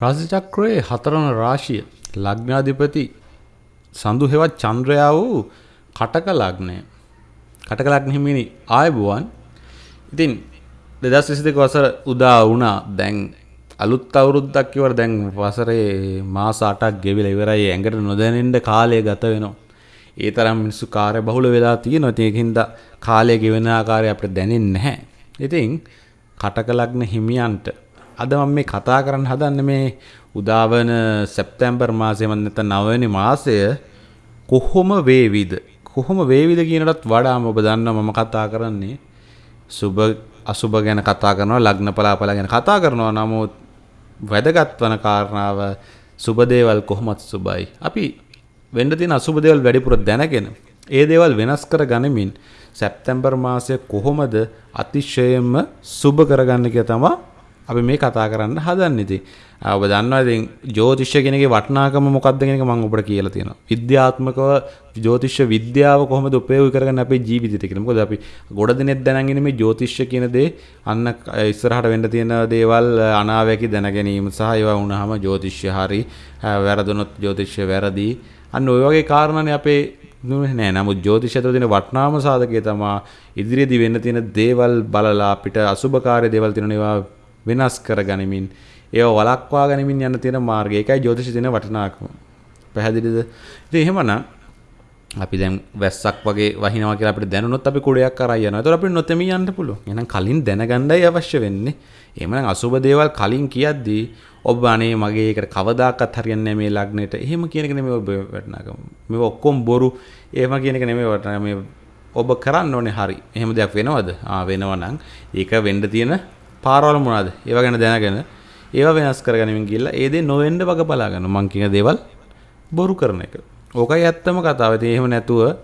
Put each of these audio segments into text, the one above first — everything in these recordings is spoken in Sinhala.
රාශිචක්‍රයේ හතරවන රාශිය ලග්නාධිපති සඳු හෙවත් චන්ද්‍රයා වූ කටක ලග්නය. කටක ලග්න හිමිනි ආයුබෝවන්. ඉතින් 2022 වසර උදා වුණා. දැන් අලුත් අවුරුද්දක් ඉවර දැන් වසරේ මාස 8ක් ගෙවිලා ඉවරයි. ඇඟට නොදැනෙන්න කාලය ගත වෙනවා. ඒ තරම් මිනිස්සු කාර්ය බහුල වෙලා තියෙනවා. ඒකින්ද කාලය ගෙවෙන ආකාරය අපිට දැනෙන්නේ නැහැ. ඉතින් කටක ලග්න හිමියන්ට අද මම මේ කතා කරන්න හදන්නේ මේ උදාවන සැප්තැම්බර් මාසයේ මම නැත්නම් නවවෙනි මාසය කොහොම වේවිද? කොහොම වේවිද කියනටත් වඩා ඔබ දන්නවා මම කතා කරන්නේ. සුබ අසුබ ගැන කතා කරනවා ලග්න පලාපල ගැන කතා කරනවා. නමුත් වැදගත් වන කාරණාව සුබ දේවල් කොහොමත් සුබයි අපි වෙන්න තියෙන අසුබ දේවල් වැඩිපුර දැනගෙන ඒ දේවල් වෙනස් කර ගනිමින් සැප්තැම්බර් මාසය කොහොමද අතිශයම සුබ කරගන්න කියලා තමයි අපි මේ කතා කරන්න හදන්න ඉතින්. ඔබ දන්නවා ඉතින් ජ්‍යොතිෂ්‍ය කෙනගේ වටිනාකම මොකක්ද කියන එක මම ඔබට කියලා තියෙනවා. විද්‍යාත්මකව ජ්‍යොතිෂ්‍ය විද්‍යාව කොහොමද උපයෝගී කරගන්න අපේ ජීවිතයට කියලා. මොකද අපි ගොඩ දිනෙත් දැනගෙන මේ ජ්‍යොතිෂ්‍ය කියන දේ අන්න ඉස්සරහට වෙන්න තියෙන දේවල් අනාවැකි දැන ගැනීම සහ ඒවා වුණාම ජ්‍යොතිෂ්‍ය හරි වැරදුනොත් ජ්‍යොතිෂ්‍ය වැරදි. අන්න ওই වගේ කාරණානේ අපේ නෑ. නමුත් ජ්‍යෝතිෂය තුළ තියෙන වටිනාම සාධකය තමයි ඉදිරියේදී වෙන්න තියෙන දේවල් බලලා අපිට අසුබකාරී දේවල් තියෙන ඒවා වෙනස් කර ගනිමින් ඒව වලක්වා ගනිමින් යන්න තියෙන මාර්ගය. ඒකයි ජ්‍යොතිෂ දින වටිනාකම. පැහැදිලිද? ඉතින් එහෙමනම් අපි දැන් වැස්සක් වගේ වහිනවා කියලා අපිට දැනුනොත් අපි කුඩයක් කරා යනවා. ඒතකොට අපිට නොතෙමී යන්න පුළුවන්. එහෙනම් කලින් දැනගන්නයි අවශ්‍ය වෙන්නේ. එහෙමනම් අසුබ දේවල් කලින් කියද්දී ඔබ අනේ මගේ ඒකට කවදාකවත් හරියන්නේ නැහැ මේ ලග්නෙට. එහෙම කියන එක නෙමෙයි ඔබ වටිනාකම. මේ ඔක්කොම බොරු. එහෙම කියන එක නෙමෙයි වටිනාකම. මේ ඔබ කරන්න ඕනේ හරි. එහෙම දෙයක් වෙනවද? ආ වෙනවා නම් ඒක වෙන්න තියෙන පාරවල මොනවද? ඒවා ගැන දැනගෙන ඒවා වෙනස් කරගනිමින් ගිහිල්ලා ඒ දේ නොවෙන්න වග බලා ගන්න. මං කියන දේවල් බොරු කරන එක. ඕකයි ඇත්තම කතාව. ඉතින් එහෙම නැතුව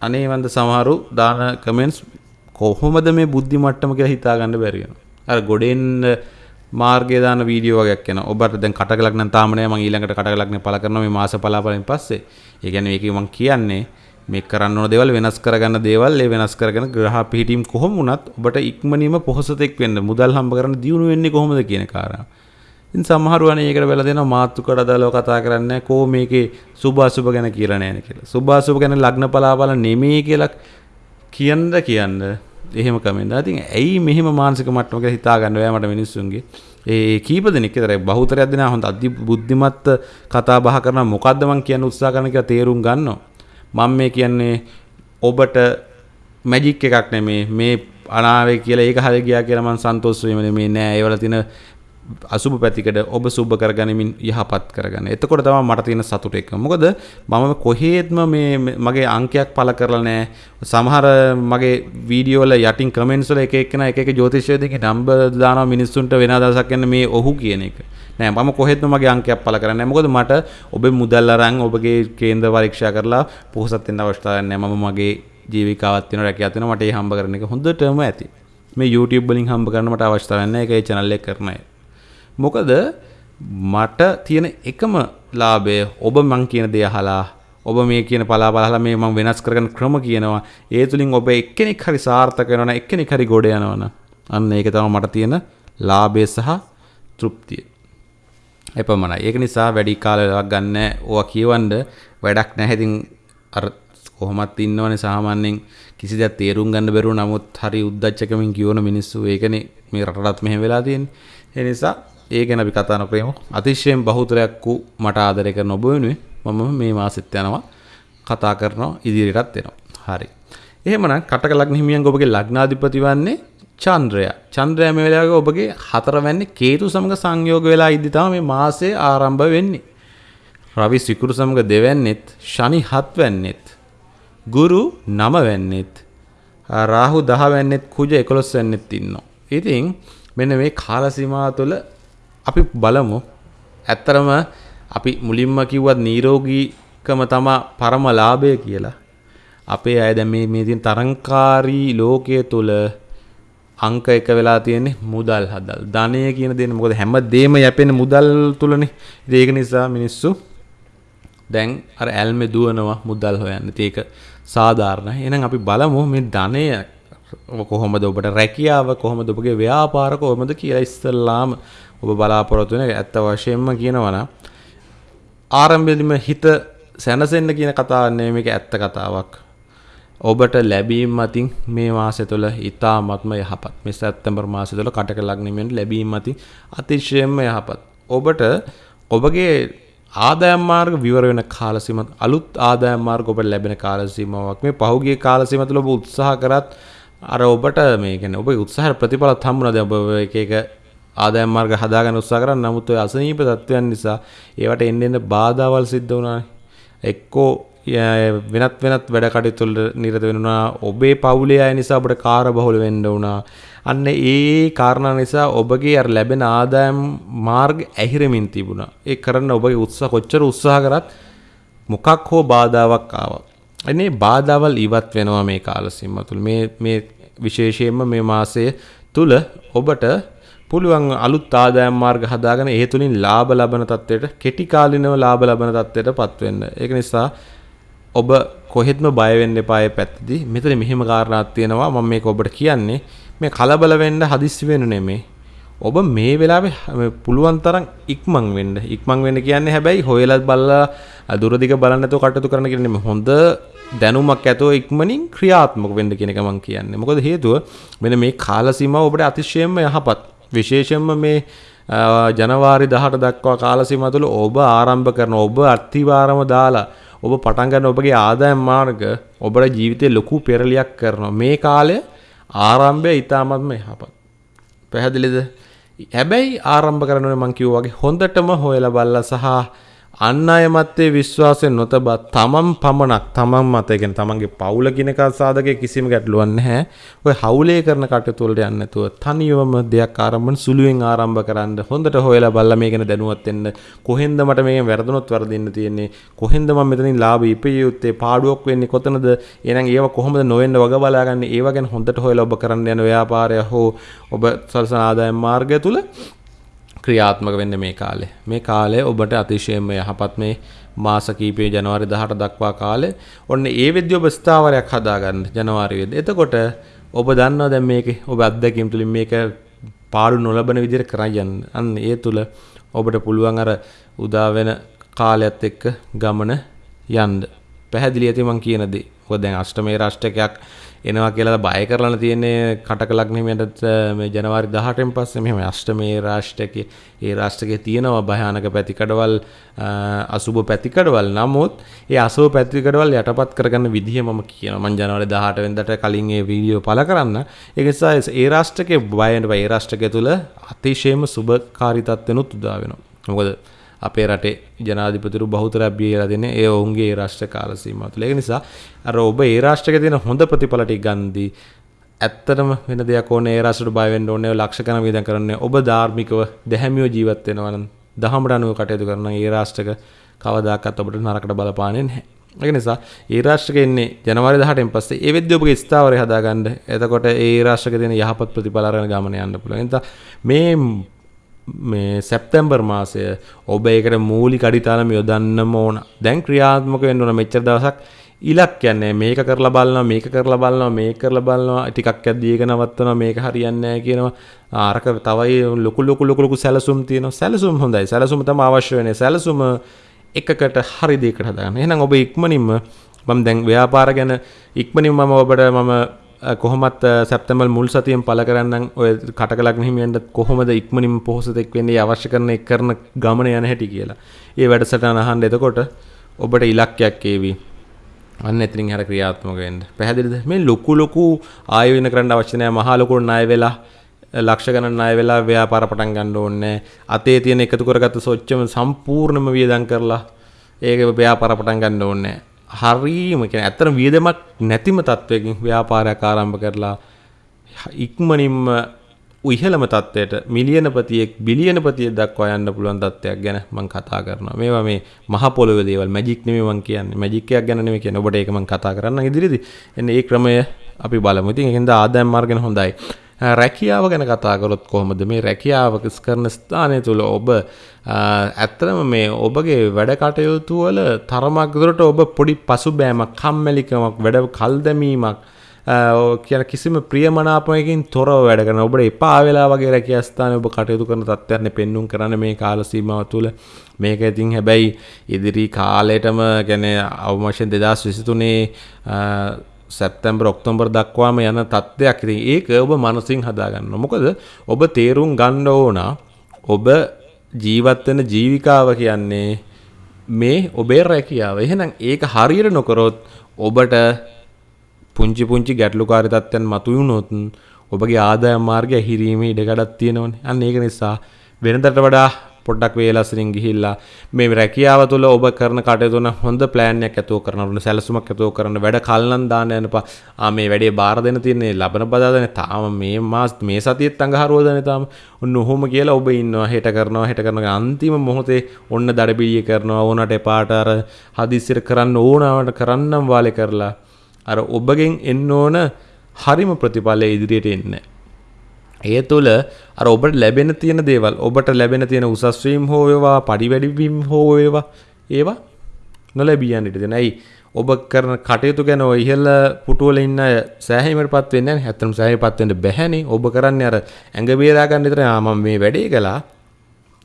අනේ වන්ද සමහරු දාන කමෙන්ට්ස් කොහොමද මේ බුද්ධි මට්ටම කියලා හිතා ගන්න බැරි වෙනවා. අර ගොඩෙන් මාර්ගය දාන වීඩියෝ වගේක් එනවා. ඔබට දැන් කටකලක් නම් තාම නෑ මම ඊළඟට කටකලක් නේ පළ කරනවා මේ මාස පලාපලෙන් පස්සේ. ඒ කියන්නේ මේකේ මම කියන්නේ මේ කරන්න ඕන දේවල් වෙනස් කරගන්න දේවල් ඒ වෙනස් කරගෙන ග්‍රහ පිහිටීම් කොහොම වුණත් ඔබට ඉක්මනින්ම පොහොසතෙක් වෙන්න මුදල් හම්බ කරන්න දියුණු වෙන්නේ කොහොමද කියන කාරණා. ඉතින් සමහරු අනේ ඒකට වෙලා දෙනවා මාතෘකාවට අදාළව කතා කරන්නේ කෝ මේකේ සුභ අසුභ ගැන කියලා නෑනේ කියලා. සුභ අසුභ ගැන ලග්න පලාපල නෙමෙයි කියලා කියන්න කියන්න එහෙම කමෙන්ට්. ඉතින් ඇයි මෙහෙම මානසික මට්ටමක හිතා ගන්න බෑ මට මිනිස්සුන්ගේ. ඒ කීප දෙනෙක් විතරයි බහුතරයක් දෙනා හොඳ අධි බුද්ධිමත් කතා බහ කරන මොකද්ද මං කියන්න උත්සාහ කරන කියලා තේරුම් ගන්නවා. මම මේ කියන්නේ ඔබට මැජික් එකක් නෙමේ මේ අනාවේ කියලා ඒක හරි ගියා කියලා මම සන්තෝෂ වෙන්නේ නෙමේ නෑ ඒවල තියෙන අසුබ පැතිකඩ ඔබ සුබ කරගනිමින් යහපත් කරගන්න. එතකොට තමයි මට තියෙන සතුට එක. මොකද මම කොහේත්ම මේ මගේ අංකයක් පළ කරලා නැහැ. සමහර මගේ වීඩියෝ වල යටින් කමෙන්ට්ස් වල එක එක්කෙනා එක එක ජ්‍යොතිෂය දෙකේ නම්බර් දානවා මිනිස්සුන්ට වෙන අදහසක් යන මේ ඔහු කියන එක. නෑ මම කොහෙත්ම මගේ අංකයක් පළ කරන්නේ නැහැ. මොකද මට ඔබේ මුදල් අරන් ඔබගේ කේන්ද්‍ර පරීක්ෂා කරලා පොහොසත් වෙන්න අවස්ථාවක් නැහැ. මම මගේ ජීවිකාවක් තියෙනවා රැකියාවක් තියෙනවා මට ඒ හම්බ කරන එක හොඳටම ඇති. මේ YouTube වලින් හම්බ කරන්න මට අවස්ථාවක් නැහැ. ඒක ඒ channel එක කරන අය. මොකද මට තියෙන එකම ලාභය ඔබ මං කියන දේ අහලා ඔබ මේ කියන පලාපල අහලා මේ මම වෙනස් කරගන්න ක්‍රම කියනවා ඒ තුලින් ඔබ එක්කෙනෙක් හරි සාර්ථක වෙනවා නම් එක්කෙනෙක් හරි ගොඩ යනවා අන්න ඒක තමයි මට තියෙන ලාභය සහ තෘප්තිය එපමණයි ඒක නිසා වැඩි කාලයක් ගන්න ඕවා කියවන්න වැඩක් නැහැ ඉතින් අර කොහොමත් ඉන්නවනේ සාමාන්‍යයෙන් කිසි දෙයක් තේරුම් ගන්න බැරුව නමුත් හරි උද්දච්චකමින් කියවන මිනිස්සු ඒකනේ මේ රටටත් මෙහෙම වෙලා තියෙන්නේ ඒ නිසා ඒ ගැන අපි කතා නොකරමු. අතිශයින් බහුතරයක් වූ මට ආදරය කරන ඔබ වෙනුවෙන් මම මේ මාසෙත් යනවා කතා කරනවා ඉදිරියටත් එනවා. හරි. එහෙමනම් කටක ලග්න හිමියන් ඔබගේ ලග්නාධිපති වන්නේ චන්ද්‍රයා. චන්ද්‍රයා මේ වෙලාවේ ඔබගේ හතරවැන්නේ කේතු සමග සංයෝග වෙලා ඉදි තමයි මේ මාසය ආරම්භ වෙන්නේ. රවි සිකුරු සමග දෙවැන්නෙත්, ශනි හත්වැන්නෙත්, ගුරු නවවැන්නෙත්, රාහු දහවැන්නෙත්, කුජ 11 වැන්නෙත් ඉන්නවා. ඉතින් මෙන්න මේ කාල සීමාව තුළ අපි බලමු ඇත්තරම අපි මුලින්ම කිව්වත් නීරෝගීකම තමා පරම ලාභය කියලා. අපේ අය දැන් මේ මේ තියෙන තරංකාරී ලෝකයේ තුල අංක එක වෙලා තියෙන්නේ මුදල් හදල්. ධනය කියන දේ මොකද හැම දෙම යැපෙන්නේ මුදල් තුලනේ. ඒක නිසා මිනිස්සු දැන් අර ඇල්මේ දුවනවා මුදල් හොයන්න. ඒක සාධාරණයි. එහෙනම් අපි බලමු මේ ධනය කොහොමද ඔබට රැකියාව කොහොමද ඔබගේ ව්‍යාපාර කොහොමද කියලා ඉස්සල්ලාම ඔබ බලාපොරොත්තු වෙන ඇත්ත වශයෙන්ම කියනවනම් ආරම්භයේදීම හිත සැනසෙන්න කියන කතාවක් නෙමෙයි මේක ඇත්ත කතාවක්. ඔබට ලැබීම් මතින් මේ මාසය තුළ ඉතාමත්ම යහපත්. මේ සැප්තැම්බර් මාසය තුළ කටක ලග්නෙමියන්ට ලැබීම් මතින් අතිශයින්ම යහපත්. ඔබට ඔබගේ ආදායම් මාර්ග විවර වෙන කාල සීමාවක් අලුත් ආදායම් මාර්ග ඔබට ලැබෙන කාල සීමාවක් මේ පහුගිය කාල සීමාව තුළ ඔබ උත්සාහ කරත් අර ඔබට මේ කියන්නේ ඔබේ උත්සාහයට ප්‍රතිඵලත් හම්බුණාද ඔබ එක එක ආදායම් මාර්ග හදාගන්න උත්සාහ කරා නමුත් ඔය අසනීප තත්ත්වයන් නිසා ඒවට එන්න එන්න බාධාවල් සිද්ධ වුණානේ එක්කෝ වෙනත් වෙනත් වැඩ කටයුතු නිරත වෙනවා ඔබේ පවුලේ අය නිසා ඔබට කාර්යබහුල වෙන්න වුණා අන්න ඒ කාරණා නිසා ඔබගේ අර ලැබෙන ආදායම් මාර්ග ඇහිරෙමින් තිබුණා. ඒ කරන්න ඔබගේ උත්සාහ කොච්චර උත්සාහ කරත් මොකක් හෝ බාධාවක් ආවා. එනේ බාධාවල් ඉවත් වෙනවා මේ කාල සීමාව තුළ මේ මේ විශේෂයෙන්ම මේ මාසය තුල ඔබට පුළුවන් අලුත් ආදායම් මාර්ග හදාගෙන ඒ තුලින් ලාභ ලබන තත්ත්වයට කෙටි කාලිනව ලාභ ලබන තත්ත්වයට පත් වෙන්න. ඒක නිසා ඔබ කොහෙත්ම බය වෙන්න එපා ඒ පැත්තදී. මෙතන මෙහෙම කාරණාවක් තියෙනවා මම මේක ඔබට කියන්නේ. මේ කලබල වෙන්න හදිස්සි වෙන්න නෙමෙයි. ඔබ මේ වෙලාවේ පුළුවන් තරම් ඉක්මන් වෙන්න. ඉක්මන් වෙන්න කියන්නේ හැබැයි හොයලා බලලා දුරදිග බලන්න නැතුව කටයුතු කරන්න කියන්නේ නෙමෙයි. හොඳ දැනුමක් ඇතුව ඉක්මනින් ක්‍රියාත්මක වෙන්න කියන එක මම කියන්නේ. මොකද හේතුව මෙන්න මේ කාල සීමාව ඔබට අතිශයින්ම යහපත්. විශේෂයෙන්ම මේ ජනවාරි 18 දක්වා කාල සීමාව තුළ ඔබ ආරම්භ කරන ඔබ අත්තිවාරම දාලා ඔබ පටන් ගන්න ඔබගේ ආදායම් මාර්ග ඔබේ ජීවිතේ ලොකු පෙරලියක් කරනවා. මේ කාලය ආරම්භය ඊටාත්ම යහපත්. පැහැදිලිද? හැබැයි ආරම්භ කරනකොට මම කිව්වා වගේ හොඳටම හොයලා බලලා සහ අන්න අය මත්තේ විශ්වාසයෙන් නොතබා තමන් පමණක් තමන් මත ඒ කියන්නේ තමන්ගේ පවුල කිනක සාධකයේ කිසිම ගැටලුවක් නැහැ. ඔය හවුලේ කරන කටයුතු වලට යන්නේ නැතුව තනියම දෙයක් ආරම්භන සුළුවෙන් ආරම්භ කරන්න හොඳට හොයලා බලලා මේක ගැන දැනුවත් වෙන්න. කොහෙන්ද මට මේකෙන් වැරදුනොත් වරදින්න තියෙන්නේ? කොහෙන්ද මම මෙතනින් ලාභ ඉපිය යුත්තේ? පාඩුවක් වෙන්නේ කොතනද? එහෙනම් ඒව කොහොමද නොවෙන්න වග බලාගන්නේ? ඒව ගැන හොඳට හොයලා ඔබ කරන්න යන ව්‍යාපාරය හෝ ඔබ සල්සන ආදායම් මාර්ගය තුල ක්‍රියාත්මක වෙන්න මේ කාලේ. මේ කාලය ඔබට අතිශයම යහපත් මේ මාස කීපේ ජනවාරි 18 දක්වා කාලේ. ඔන්න ඒ වෙද්දී ඔබ ස්ථාවරයක් හදාගන්න ජනවාරි වෙද්දී. එතකොට ඔබ දන්නවා දැන් මේකේ ඔබ අත්දැකීම් තුලින් මේක පාඩු නොලබන විදිහට කරන් යන්න. අන්න ඒ තුල ඔබට පුළුවන් අර උදා වෙන කාලයත් එක්ක ගමන යන්න. පැහැදිලි ඇති මං කියන දේ. මොකද දැන් අෂ්ටමේ රාෂ්ටකයක් එනවා කියලා බය කරලා තියෙන්නේ කටක ලග්නෙමියට මේ ජනවාරි 18න් පස්සේ මෙහෙම අෂ්ටමේ රාෂ්ටකයේ ඒ රාෂ්ටකයේ තියෙනවා භයානක පැතිකඩවල් අසුබ පැතිකඩවල්. නමුත් ඒ අසුබ පැතිකඩවල් යටපත් කරගන්න විදිහ මම කියනවා. මම ජනවාරි 18 වෙනිදාට කලින් ඒ වීඩියෝ පළ කරන්න. ඒක නිසා ඒ රාෂ්ටකයේ බය වෙන්න බය ඒ රාෂ්ටකය තුල අතිශයම සුබකාරී තත්ත්වෙනුත් උදා වෙනවා. මොකද අපේ රටේ ජනාධිපතිරු බහුතරයක් බියලා දෙන්නේ ඒ ඔවුන්ගේ රාෂ්ට්‍ර කාල සීමාව තුළ. ඒක නිසා අර ඔබ ඒ රාෂ්ට්‍රයේ තියෙන හොඳ ප්‍රතිඵල ටික ගන්දී ඇත්තටම වෙන දෙයක් ඕනේ ඒ රාෂ්ට්‍රයට බය වෙන්න ඕනේ ලක්ෂ ගණන් වියදම් කරන්නේ ඔබ ධාර්මිකව දැහැමිව ජීවත් වෙනවා නම් දහමට අනුව කටයුතු කරන ඒ රාෂ්ට්‍රක කවදාකවත් ඔබට නරකට බලපාන්නේ නැහැ. ඒක නිසා ඒ රාෂ්ට්‍රක එන්නේ ජනවාරි 18න් පස්සේ ඒ වෙද්දී ඔබගේ ස්ථාවරය හදාගන්න. එතකොට ඒ රාෂ්ට්‍රක තියෙන යහපත් ප්‍රතිඵල අරගෙන ගමන යන්න පුළුවන්. එතන මේ මේ සැප්තැම්බර් මාසය ඔබ ඒකට මූලි කඩිතාලම යොදන්නම ඕන. දැන් ක්‍රියාත්මක වෙන්න ඕන මෙච්චර දවසක් ඉලක් කියන්නේ මේක කරලා බලනවා මේක කරලා බලනවා මේක කරලා බලනවා. ටිකක් ඇද්දී ඒක නවත්තනවා මේක හරියන්නේ නැහැ කියනවා. අරක තවයි ලොකු ලොකු ලොකු ලොකු සැලසුම් තියෙනවා. සැලසුම් හොඳයි. සැලසුම තමයි අවශ්‍ය වෙන්නේ. සැලසුම එකකට හරි දෙයකට හදාගන්න. එහෙනම් ඔබ ඉක්මනින්ම මම දැන් ව්‍යාපාර ගැන ඉක්මනින්ම මම ඔබට මම කොහොමත් සැප්තැම්බර් මුල් සතියෙන් පළ කරන්නම් ඔය කටකලක් හිමියන්ට කොහොමද ඉක්මනින්ම පොහොසතෙක් වෙන්නේ අවශ්‍ය කරන එක් කරන ගමන යන හැටි කියලා. ඒ වැඩසටහන අහන්න එතකොට ඔබට ඉලක්කයක් ඒවි. අන්න එතනින් හර ක්‍රියාත්මක වෙන්න. පැහැදිලිද? මේ ලොකු ලොකු ආය වෙන කරන්න අවශ්‍ය නැහැ. මහා ලොකු ණය වෙලා ලක්ෂ ගණන් ණය වෙලා ව්‍යාපාර පටන් ගන්න ඕනේ අතේ තියෙන එකතු කරගත්ත සොච්චම සම්පූර්ණම වියදම් කරලා ඒක ව්‍යාපාර පටන් ගන්න ඕනේ හරීම කියන ඇත්තට වියදමක් නැතිම තත්වයකින් ව්‍යාපාරයක් ආරම්භ කරලා ඉක්මනින්ම ඉහළම තත්ත්වයට මිලියනපතියෙක් බිලියනපතියෙක් දක්වා යන්න පුළුවන් තත්ත්වයක් ගැන මම කතා කරනවා. මේවා මේ මහ පොළොවේ දේවල් මැජික් නෙමෙයි මම කියන්නේ. මැජික් එකක් ගැන නෙමෙයි කියන්නේ. ඔබට ඒක මම කතා කරන්න ඉදිරියේදී. එන්න ඒ ක්‍රමය අපි බලමු. ඉතින් ඒකෙන්ද ආදායම් මාර්ග ගැන හොඳයි. රැකියාව ගැන කතා කරොත් කොහොමද? මේ රැකියාව කරන ස්ථානය තුළ ඔබ ඇත්තම මේ ඔබගේ වැඩ කටයුතු වල තරමක් දුරට ඔබ පොඩි පසුබෑමක් කම්මැලිකමක් වැඩ කල් දැමීමක් කියන කිසිම ප්‍රියමනාපයකින් තොරව වැඩ කරන ඔබට එපා වෙලා වගේ රැකිය ස්ථානයේ ඔබ කටයුතු කරන තත්ත්වයන් පෙන්눔 කරන්න මේ කාල සීමාව තුළ. මේක ඉතින් හැබැයි ඉදිරි කාලයටම ගැන අවමශයෙන් 2023 සැප්තැම්බර් ඔක්තෝබර් දක්වාම යන තත්ත්වයක් ඉතින් ඒක ඔබ මනසින් හදාගන්න. මොකද ඔබ තේරුම් ගන්න ඕන ඔබ ජීවත් වෙන ජීවිකාව කියන්නේ මේ ඔබේ රැකියාව. එහෙනම් ඒක හරියට නොකරොත් ඔබට පුංචි පුංචි ගැටලුකාරී තත්ත්වයන් මතුවුනොත් ඔබගේ ආදායම් මාර්ගය හිරීමේ ඉඩකඩක් තියෙනවනේ. අන්න ඒක නිසා වෙනදට වඩා පොඩ්ඩක් වේලස්සරින් ගිහිල්ලා මේ රැකියාව තුළ ඔබ කරන කටයුතුන හොඳ ප්ලෑන්යක් ඇතුව කරනට සැලසුමක් ඇතුව කරන්න. වැඩ කල්ලන් දාන්න යනපා මේ වැඩේ බාර දෙන තියන්නේ ලබන බදාදන තාම මේ මාස් මේ සතියත් අඟහරුවදන තාම. ඔන්න ඔහොම කියලා ඔබ ඉන්නවා. හෙට කරනවා හෙට කරන අන්තිම මොහොතේ ඔන්න දඩබිලිය කරනවා. ඕනට එපාටර හදිසිර කරන්න ඕනාවට කරන්නම් වාලෙ කරලා. අර ඔබගෙන් එන්න ඕන හරිම ප්‍රතිඵලය ඉදිරියට එන්නේ ඒ තුළ අර ඔබට ලැබෙන තියෙන දේවල් ඔබට ලැබෙන තියෙන උසස්වීම් හෝ වේවා පඩි වැඩිවීම් හෝ වේවා ඒවා නොලැබී යන්නට දෙන. ඇයි ඔබ කරන කටයුතු ගැන ඔය ඉහළ පුටුවල ඉන්න සෑහීමටපත් වෙන්නේ නැහැ. ඇත්තටම සෑහීමපත් වෙන්න බැහැනේ. ඔබ කරන්නේ අර ඇඟ බේරා ගන්න විතර ආ මම මේ වැඩේ කළා.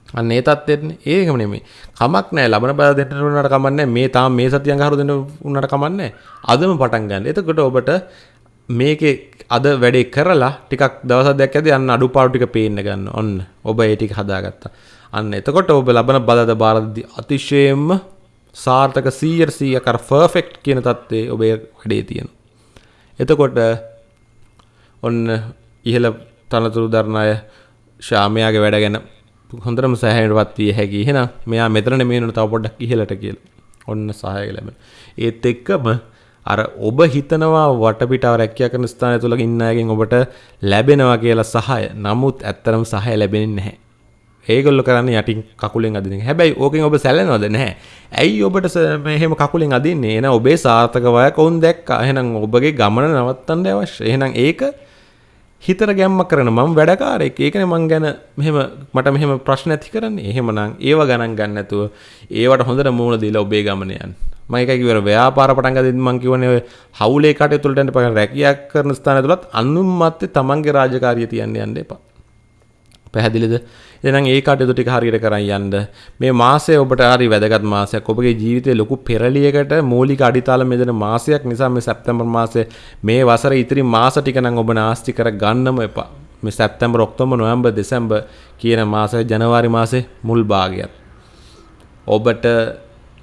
අන්න ඒ තත්ත්වෙන්නේ ඒකම නෙමෙයි. කමක් නැහැ. ලබන බල දෙන්න උනට කමක් නැහැ. මේ තාම මේ සතිය අඟහරු දෙන්න උනට කමක් නැහැ. අදම පටන් ගන්න. එතකොට ඔබට මේකේ අද වැඩේ කරලා ටිකක් දවසක් දෙකක් ඇද්දි අන්න අඩුපාඩු ටික පේන්න ගන්න. ඔන්න ඔබ ඒ ටික හදාගත්තා. අන්න එතකොට ඔබ ලබන බලද බාරදී අතිශයින්ම සාර්ථක 100 100ක් අර පර්ෆෙක්ට් කියන தත්ත්වයේ ඔබේ වැඩේ තියෙනවා. එතකොට ඔන්න ඉහළ තනතුරු දරන අය ශාමයාගේ වැඩ ගැන හොඳටම සෑහෙනටපත් විය හැකි. එහෙනම් මෙයා මෙතන නෙමෙයි නේද තව පොඩ්ඩක් ඉහළට කියලා. ඔන්න සහාය ලැබෙන. ඒත් එක්කම අර ඔබ හිතනවා වටපිටාව රැකියා කරන ස්ථානය තුල ඉන්න අයගෙන් ඔබට ලැබෙනවා කියලා සහාය. නමුත් ඇත්තරම සහාය ලැබෙන්නේ නැහැ. ඒගොල්ලෝ කරන්නේ යටින් කකුලෙන් අදින එක. හැබැයි ඕකෙන් ඔබ සැලෙනවද නැහැ. ඇයි ඔබට මෙහෙම කකුලෙන් අදින්නේ? එහෙනම් ඔබේ සාර්ථක වයක් ඔවුන් දැක්කා. එහෙනම් ඔබගේ ගමන නවත්තන්න අවශ්‍යයි. එහෙනම් ඒක හිතර ගැම්මක් කරන මම වැඩකාරයෙක්. ඒකනේ මං ගැන මෙහෙම මට මෙහෙම ප්‍රශ්න ඇති කරන්නේ. එහෙමනම් ඒව ගණන් ගන්න නැතුව ඒවට හොඳට මූණ දීලා ඔබේ ගමන යන්න. මම එකයි කිව්වර ව්‍යාපාර පටන් ගද්දී මම කියවනේ ඔය හවුලේ කටයුතු වලට යන්න පටන් රැකියාවක් කරන ස්ථාන තුලත් අනුන් මැත්තේ තමන්ගේ රාජකාරිය තියන්න යන්න එපා. පැහැදිලිද? එහෙනම් ඒ කටයුතු ටික හරියට කරන් යන්න. මේ මාසය ඔබට හරි වැදගත් මාසයක්. ඔබගේ ජීවිතේ ලොකු පෙරලියකට මූලික අඩිතාල මෙදෙන මාසයක් නිසා මේ සැප්තැම්බර් මාසයේ මේ වසර ඉතිරි මාස ටික නම් ඔබ නාස්ති කර ගන්නම එපා. මේ සැප්තැම්බර් ඔක්තෝබර් නොවැම්බර් දෙසැම්බර් කියන මාසය ජනවාරි මාසේ මුල් භාගයත්. ඔබට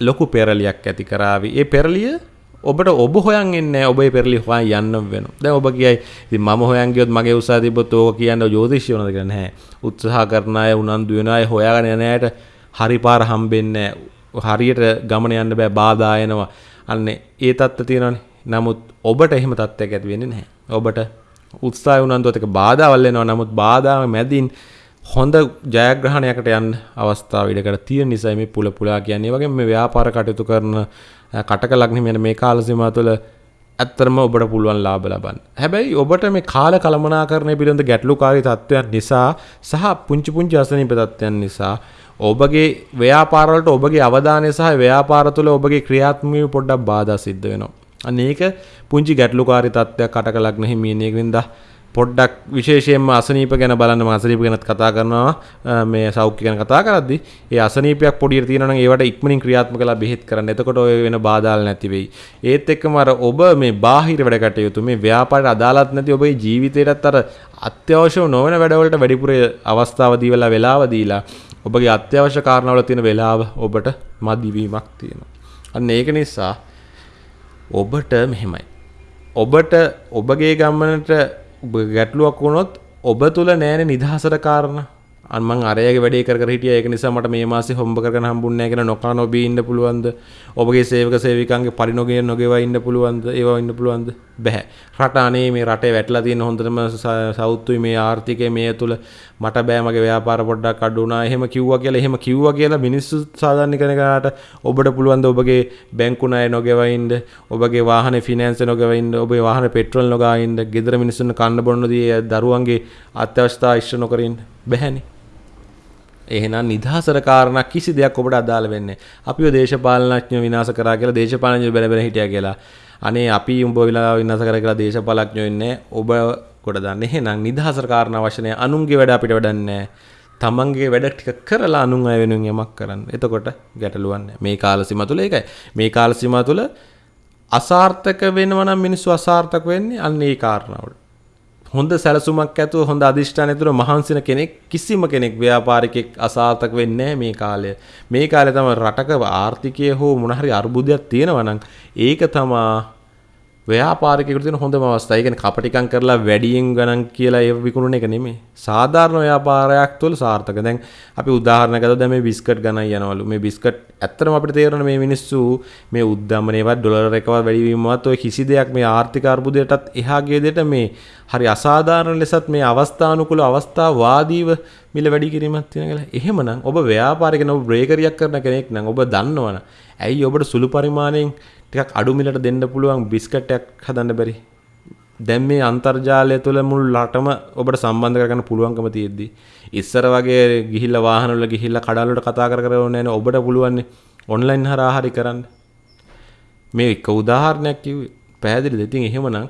ලොකු පෙරලියක් ඇති කරාවි. ඒ පෙරලිය ඔබට ඔබ හොයන් එන්නේ ඔබේ පෙරලි හොයන් යන්න වෙනවා. දැන් ඔබ කියයි ඉතින් මම හොයන් ගියොත් මගේ උසාව තිබ්බොත් ඕක කියන්න ජෝතිෂය වෙනවද කියලා නැහැ. උත්සාහ කරන අය උනන්දු වෙන අය හොයාගෙන යන අයට හරි පාර හම්බෙන්නේ හරියට ගමන යන්න බෑ බාධා එනවා. අන්න ඒ தත්ත්ව තියෙනවනේ. නමුත් ඔබට එහෙම තත්ත්වයක් ඇති වෙන්නේ නැහැ. ඔබට උත්සාහය උනන්දුවත් එක බාධාවල් එනවා. නමුත් බාධා මැදින් හොඳ ජයග්‍රහණයකට යන්න අවස්ථාව ඉඩකට තියෙන නිසා මේ පුල පුලා කියන්නේ වගේ මේ ව්‍යාපාර කටයුතු කරන කටක ලග්න මෙන්න මේ කාල සීමාව තුළ ඇත්තරම ඔබට පුළුවන් ලාභ ලබන්න. හැබැයි ඔබට මේ කාල කළමනාකරණය පිළිබඳ ගැටලුකාරී තත්ත්වයන් නිසා සහ පුංචි පුංචි අසනීප තත්ත්වයන් නිසා ඔබගේ ව්‍යාපාරවලට ඔබගේ අවධානය සහ ව්‍යාපාර තුළ ඔබගේ ක්‍රියාත්මකව පොඩ්ඩක් බාධා සිද්ධ වෙනවා. අන්න ඒක පුංචි ගැටලුකාරී තත්ත්වයක් කටක ලග්න හිමියනේකින්ද පොඩ්ඩක් විශේෂයෙන්ම අසනීප ගැන බලන්න අසනීප ගැනත් කතා කරනවා මේ සෞඛ්‍ය ගැන කතා කරද්දී ඒ අසනීපයක් පොඩියට තියෙනවා නම් ඒවට ඉක්මනින් ක්‍රියාත්මක කරලා බෙහෙත් කරන්න. එතකොට ඔය වෙන බාධාල් නැති වෙයි. ඒත් එක්කම අර ඔබ මේ බාහිර වැඩ කටයුතු මේ ව්‍යාපාරයට අදාළත් නැති ඔබේ ජීවිතයටත් අර අත්‍යවශ්‍ය නොවන වැඩවලට වැඩිපුර අවස්ථාව දීලා වෙලාව දීලා ඔබගේ අත්‍යවශ්‍ය කාරණාවල තියෙන වෙලාව ඔබට මදිවීමක් තියෙනවා. අන්න ඒක නිසා ඔබට මෙහෙමයි. ඔබට ඔබගේ ගමනට ගැටලුවක් වුණොත් ඔබ තුළ නෑන නිදහසට කාරණ. අන්මං අරයගේ වැඩේ කර හිටිය. ඒක නිසා මට මේ මාසේ හොම්බ කරගෙන හම්බුන්නේ නැහැ කියලා නොකා නොබී ඉන්න පුළුවන්ද? ඔබගේ සේවක සේවිකන්ගේ පරිණෝගයෙන් නොගෙව ඉන්න පුළුවන්ද? ඒවා ඉන්න පුළුවන්ද? බැහැ. රට අනේ මේ රටේ වැටලා තියෙන හොඳටම සෞත්තුයි මේ ආර්ථිකය මේ තුල මට බෑ මගේ ව්‍යාපාර පොඩ්ඩක් අඩු වුණා. එහෙම කිව්වා කියලා එහෙම කිව්වා කියලා මිනිස්සු සාධාරණීකරණයට ඔබට පුළුවන් ද ඔබගේ බැංකු ණය නොගෙව ඉන්න? ඔබගේ වාහනේ ෆිනෑන්ස් නොගෙව ඉන්න? ඔබේ වාහනේ පෙට්‍රල් නොගා ඉන්න? ගෙදර මිනිස්සුන්ට කන්න බොන්න දී දරුවන්ගේ අත්‍යවශ්‍යතා ඉෂ්ට නොකර ඉන්න? බැහැනේ. එහෙනම් නිදහසට කාරණා කිසි දෙයක් ඔබට අදාළ වෙන්නේ අපිව දේශපාලනඥයෝ විනාශ කරා කියලා දේශපාලනඥයෝ බැල බැල හිටියා කියලා අනේ අපි උඹ වෙලා විනාශ කර කියලා දේශපාලඥයෝ ඉන්නේ ඔබ කොට දන්න එහෙනම් නිදහසට කාරණා වශයෙන් අනුන්ගේ වැඩ අපිට වැඩක් නැහැ. තමන්ගේ වැඩ ටික කරලා අනුන් අය වෙනුවෙන් යමක් කරන්න. එතකොට ගැටලුවක් නැහැ. මේ කාල සීමා තුළ ඒකයි. මේ කාල සීමා තුළ අසාර්ථක වෙනවා නම් මිනිස්සු අසාර්ථක වෙන්නේ අන්න ඒ කාරණාවට. හොඳ සැලසුමක් ඇතුව හොඳ අධිෂ්ඨාන ඇතුව මහන්සින කෙනෙක් කිසිම කෙනෙක් ව්‍යාපාරිකෙක් අසාර්ථක වෙන්නේ මේ කාලය. මේ කාලේ තමයි රටක ආර්ථිකය හෝ මොන හරි අර්බුදයක් තියෙනවා නම් ඒක තමා ව්‍යාපාරිකයෙකුට තියෙන හොඳම අවස්ථාව. ඒ කියන්නේ කපටිකම් කරලා වැඩියෙන් ගණන් කියලා ඒ විකුණන එක නෙමෙයි. සාධාරණ ව්‍යාපාරයක් තුළ සාර්ථක. දැන් අපි උදාහරණයක් ගත්තොත් දැන් මේ බිස්කට් ගණන් යනවලු. මේ බිස්කට් ඇත්තටම අපිට තේරෙන මේ මිනිස්සු මේ උද්දමනේවත් ඩොලර් එකවත් වැඩි වීමවත් ඔය කිසි දෙයක් මේ ආර්ථික අර්බුදයටත් එහා ගිය දෙයට මේ හරි අසාධාරණ ලෙසත් මේ අවස්ථානුකූල අවස්ථාවාදීව මිල වැඩි කිරීමක් තියෙන කියලා. එහෙමනම් ඔබ ව්‍යාපාරික ඔබ බ්‍රේකරියක් කරන කෙනෙක් නම් ඔබ දන්නවනේ. ඇයි ඔබට සුළු පරිමාණයෙන් ටිකක් අඩු මිලට දෙන්න පුළුවන් බිස්කට්යක් හදන්න බැරි. දැන් මේ අන්තර්ජාලය තුළ මුළු රටම ඔබට සම්බන්ධ කරගන්න පුළුවන්කම තියෙද්දි ඉස්සර වගේ ගිහිල්ලා වාහන වල ගිහිල්ලා කඩල් වලට කතා කර කර ඕනේ නැහැ ඔබට පුළුවන් ඔන්ලයින් හරහා හරි කරන්න. මේ එක උදාහරණයක් කිව්වේ. පැහැදිලිද? ඉතින් එහෙමනම්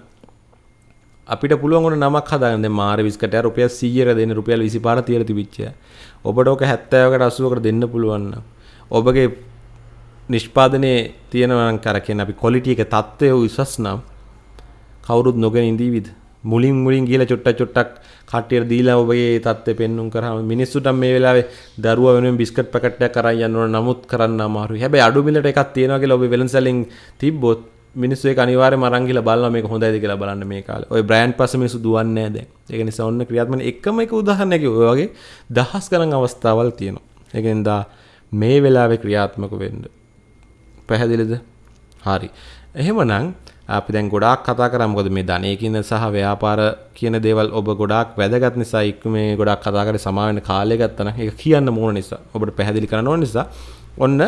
අපිට පුළුවන් උන නමක් හදාගන්න දැන් මාර බිස්කට් එක රුපියල් 100ක දෙන්න රුපියල් 25ට තියලා තිබිච්ච. ඔබට ඕක 70කට 80කට දෙන්න පුළුවන් නම් ඔබගේ නිෂ්පාදනයේ තියෙනවන් කරකෙන් අපි කොලිටිය එක තත්ත්වය විශ්වස් නම් කවුරුත් නොගෙන ඉඳීවිද මුලින් මුලින් ගිල චොට්ට චොට්ටක් කට්ටියට දීලා ඔබගේ තත්ත්වය පෙන්නුම් කරාම මිනිස්සුන්ට මේ වෙලාවේ දරුවා වෙනුවෙන් බිස්කට් පැකට් එකක් අරන් යන්න ඕන නමුත් කරන්න අමාරුයි. හැබැයි අඩු මිලට එකක් තියෙනවා කියලා ඔබ වෙළඳසැලින් තිබ්බොත් මිනිස්සු ඒක අනිවාර්යයෙන්ම අරන් ගිහලා බලනවා මේක හොඳයිද කියලා බලන්න මේ කාලේ. ඔය බ්‍රෑන්ඩ් පස්සේ මිනිස්සු දුවන්නේ නැහැ දැන්. ඒක නිසා ඔන්න ක්‍රියාත්මක එකම එක උදාහරණයක් ඔය වගේ දහස් ගණන් අවස්ථාවල් තියෙනවා. ඒ කියන්නේ මේ වෙලාවේ ක්‍රියාත්මක වෙන්න පැහැදිලිද? හරි. එහෙමනම් අපි දැන් ගොඩාක් කතා කරා මොකද මේ ධනය කියන සහ ව්‍යාපාර කියන දේවල් ඔබ ගොඩාක් වැදගත් නිසා ඉක්ම මේ ගොඩාක් කතා කරේ සමා වෙන කාලය ගත්තා නම් ඒක කියන්න ඕන නිසා ඔබට පැහැදිලි කරන්න ඕන නිසා ඔන්න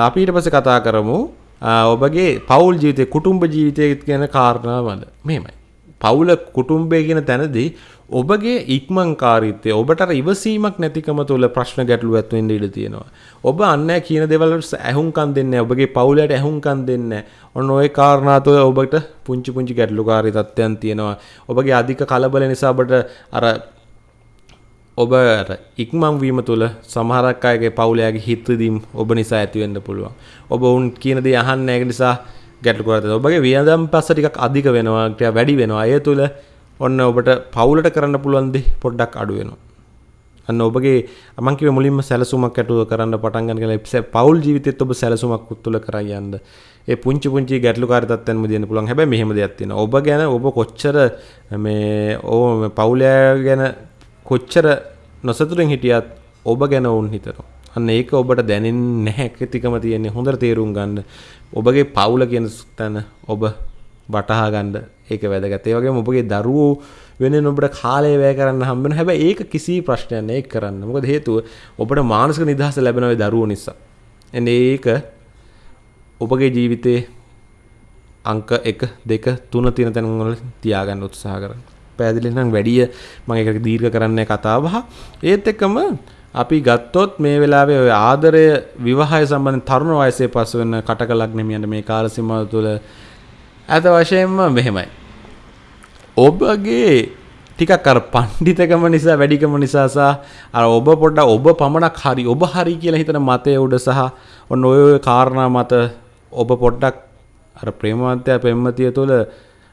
අපි ඊට පස්සේ කතා කරමු ඔබගේ පවුල් ජීවිතය කුටුම්බ ජීවිතය ගැන කාරණාවල මෙහෙමයි පවුල කුටුම්බය කියන තැනදී ඔබගේ ඉක්මංකාරීත්වය ඔබට ඉවසීමක් නැතිකම තුළ ප්‍රශ්න ගැටලු ඇත්වෙන්න ඉඩ තියෙනවා. ඔබ අන්න කියන දෙවලට ඇහුම්කන් දෙන්න ඔබගේ පවුලට ඇහුම්කන් දෙන්න ඔන්න ඔය කාරණාතුව ඔබට පුංචි පුංචි ගැටලුකාරී තත්ත්වයන් තියෙනවා. ඔබගේ අධික කලබල නිසාබට අර ඔබ ඉක්මං වීම තුළ සමහරක් අයගේ පවුලයාගේ හිත්‍රදීම් ඔබ නිසා ඇතිවෙන්න පුළුවන්. ඔබ උන් කියන දේ අහන්න ඒක නිසා ගැටලු කරත ඔබගේ වියදම් පස්ස ටිකක් අධික වෙනවා වැඩි වෙනවා අය තුළ ඔන්න ඔබට පවුලට කරන්න පුළුවන්දි පොඩ්ඩක් අඩු වෙනවා. අන්න ඔබගේ මං කිව්වේ මුලින්ම සැලසුමක් ඇතුව කරන්න පටන් ගන්න කියලා පවුල් ජීවිතෙත් ඔබ සැලසුමක් තුළ කරන් යන්න. ඒ පුංචි පුංචි ගැටලුකාරී තත්ත්වයන් මුදින්න පුළුවන්. හැබැයි මෙහෙම දෙයක් තියෙනවා. ඔබ ගැන ඔබ කොච්චර මේ ඕ පවුලයා ගැන කොච්චර නොසතුටින් හිටියත් ඔබ ගැන වුන් හිතනවා. අන්න ඒක ඔබට දැනෙන්නේ නැහැ කතිකම තියෙන්නේ හොඳට තේරුම් ගන්න. ඔබගේ පවුල කියන තැන ඔබ වටහා ගන්න ඒක වැදගත්. ඒ වගේම ඔබගේ දරුවෝ වෙනුවෙන් ඔබට කාලය වැය කරන්න හම්බ වෙනවා. හැබැයි ඒක කිසි ප්‍රශ්නයක් නෑ ඒක කරන්න. මොකද හේතුව ඔබට මානසික නිදහස ලැබෙනවා ඒ දරුවෝ නිසා. එන්නේ ඒක ඔබගේ ජීවිතේ අංක 1 2 3 තියෙන තැන් වල තියාගන්න උත්සාහ කරන්න. පැහැදිලි නම් වැඩිය මම ඒක දීර්ඝ කරන්නේ කතාව බහ. ඒත් එක්කම අපි ගත්තොත් මේ වෙලාවේ ඔය ආදරය විවාහය සම්බන්ධ තරුණ වයසේ පසු වෙන කටක ලග්නෙමියන්ට මේ කාල සීමාව තුළ ඇත වශයෙන්ම මෙහෙමයි. ඔබගේ ටිකක් අර පණ්ඩිතකම නිසා වැඩිකම නිසා සහ අර ඔබ පොඩ්ඩක් ඔබ පමණක් හරි ඔබ හරි කියලා හිතන මතය උඩ සහ ඔන්න ඔය ඔය කාරණා මත ඔබ පොඩ්ඩක් අර ප්‍රේමවන්තයා පෙම්වතිය තුළ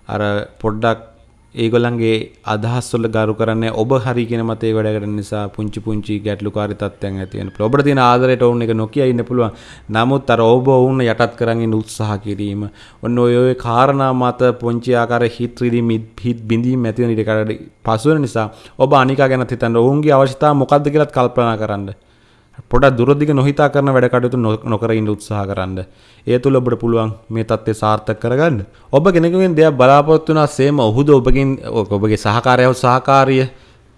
අර පොඩ්ඩක් ඒගොල්ලන්ගේ අදහස්වල ගරු කරන්නේ ඔබ හරි කියන මතේ වැඩ කරන නිසා පුංචි පුංචි ගැටලුකාරී තත්ත්වයන් ඇති වෙන පුළුවන්. ඔබට තියෙන ආදරයට ඔවුන් එක නොකිය ඉන්න පුළුවන්. නමුත් අර ඔබ ඔවුන් යටත් කරන් ඉන්න උත්සාහ කිරීම, ඔන්න ඔය ඔය කාරණා මත පුංචි ආකාර හිත් රිදීම් හිත් බිඳීම් ඇති වෙන ඉඩ පසු වෙන නිසා ඔබ අනිකා ගැන හිතන්න ඔවුන්ගේ අවශ්‍යතාව මොකක්ද කියලාත් කල්පනා කරන්න. පොඩක් දුරදිග නොහිතා කරන වැඩ කටයුතු නොකර ඉන්න උත්සාහ කරන්න. ඒ තුළ ඔබට පුළුවන් මේ තත්ත්වය සාර්ථක කරගන්න. ඔබ කෙනෙකුගෙන් දෙයක් බලාපොරොත්තු වෙනා සේම ඔහුද ඔබගෙන් ඔබගේ සහකාරයව සහකාරිය